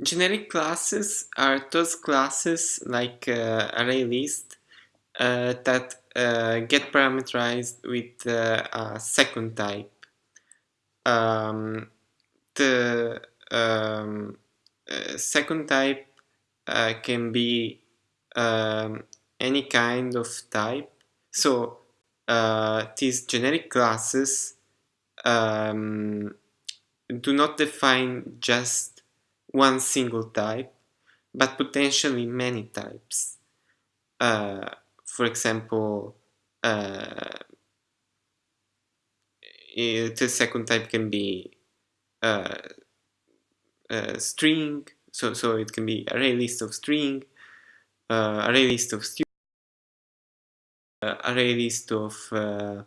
Generic classes are those classes like uh, ArrayList uh, that uh, get parameterized with uh, a second type. Um, the um, uh, second type uh, can be um, any kind of type. So these generic classes um, do not define just one single type, but potentially many types. Uh, for example, uh, the second type can be uh, a string, so, so it can be array list of string, uh, array list of students, uh, array list of uh,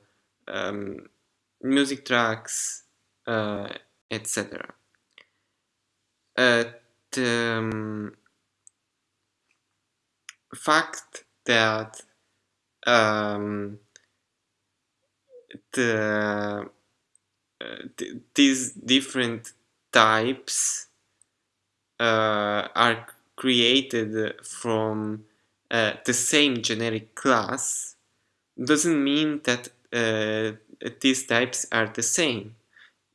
um, music tracks, uh, etc the fact that um, the uh, th these different types uh, are created from uh, the same generic class doesn't mean that these types are the same.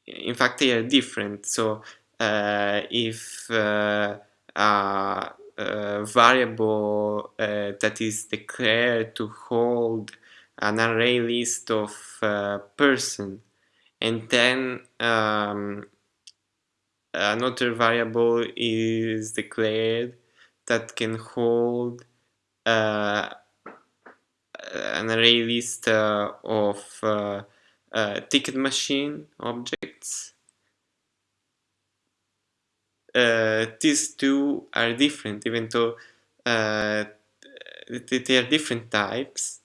In fact, they are different. So if uh, a, a, variable uh, that is declared to hold an array list of person and then um, another variable is declared that can hold uh, an array list uh, of uh, ticket machine objects uh, these two are different even though uh, they are different types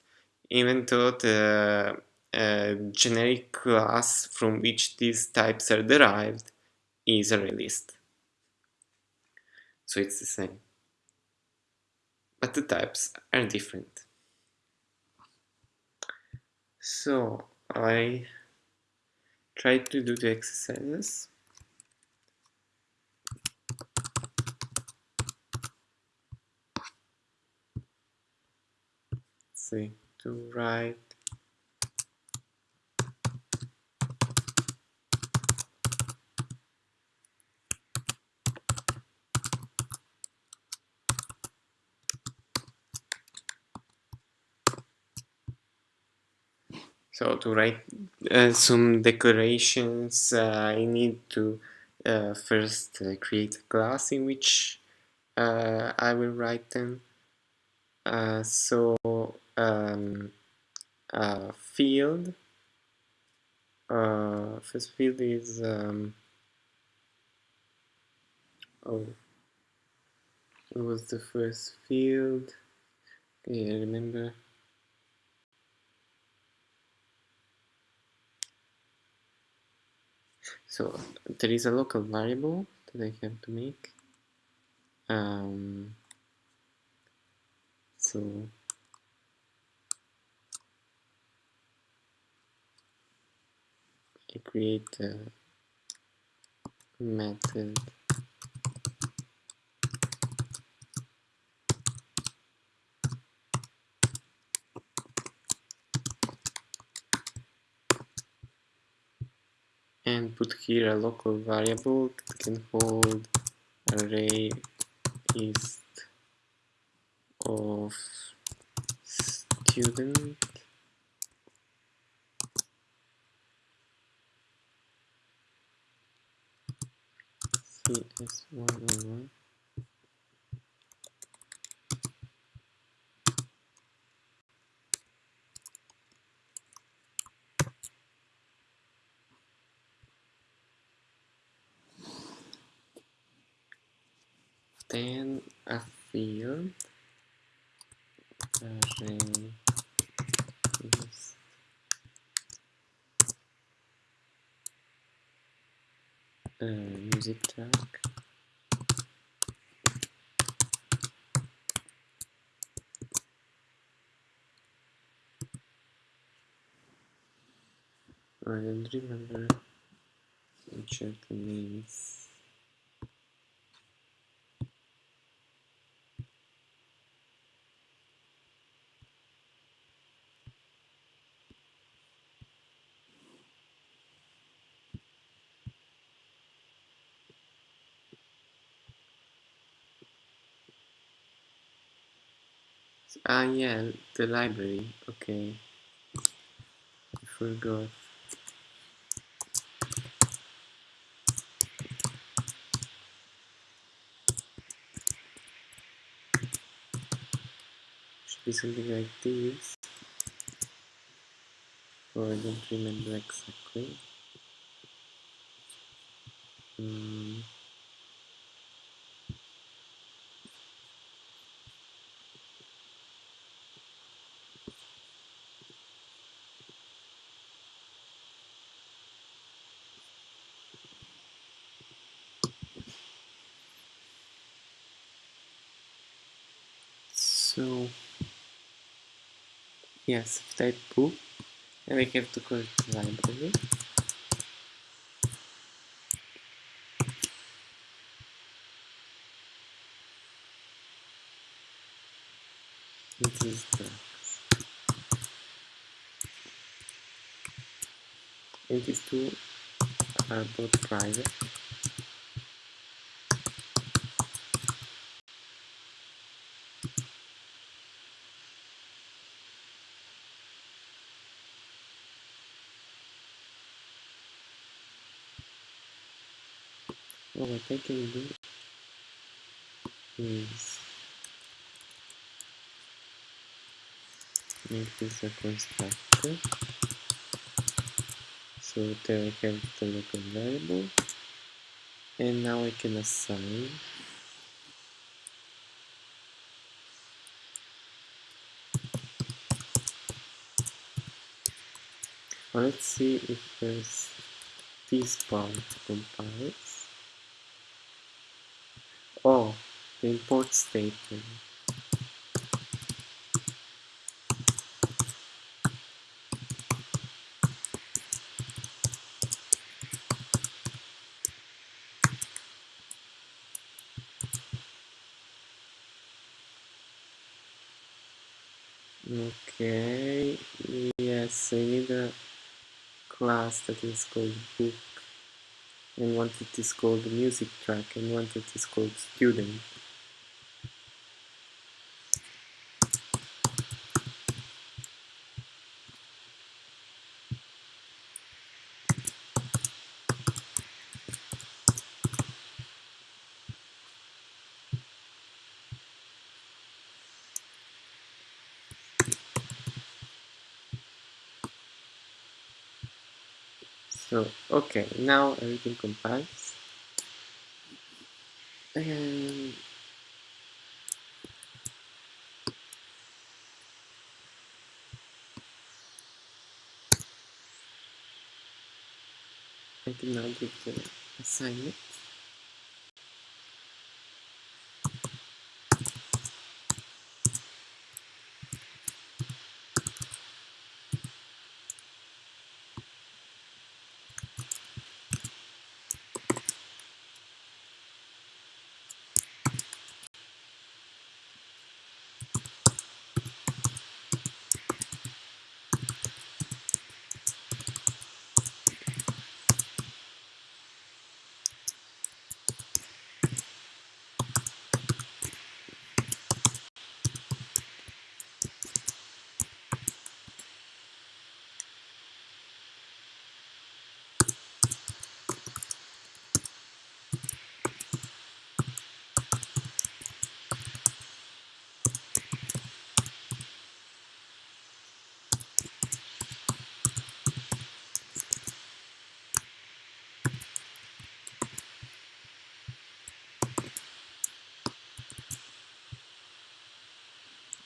even though the uh, generic class from which these types are derived is array list. So it's the same. But the types are different. So I tried to do the exercises. See to write So to write uh, some declarations, uh, I need to uh, first uh, create a class in which uh, I will write them. Uh, so um, field. Uh, first field is um, oh, it was the first field. Okay, I remember. So there is a local variable that I have to make. Um, so I create a method. And put here a local variable that can hold array is of student CS101 then a field array is uh, music track. I don't remember. Are the names Ah, yeah, the library. Okay. I forgot. Should be something like this. Or oh, I don't remember exactly. Mm. So yes, type book and we have to call it library. It is drugs. And these two are uh, both private. What I can do is make this a constructor. So there I have the local variable. And now I can assign let's see if there's this part compiles. Oh, the import statement. Okay, yes, I need a class that is called book and one that is called music track and one that is called student. So, okay, now everything compiles. And I can now do the assignment.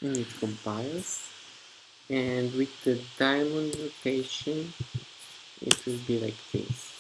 And it compiles and with the diamond notation it will be like this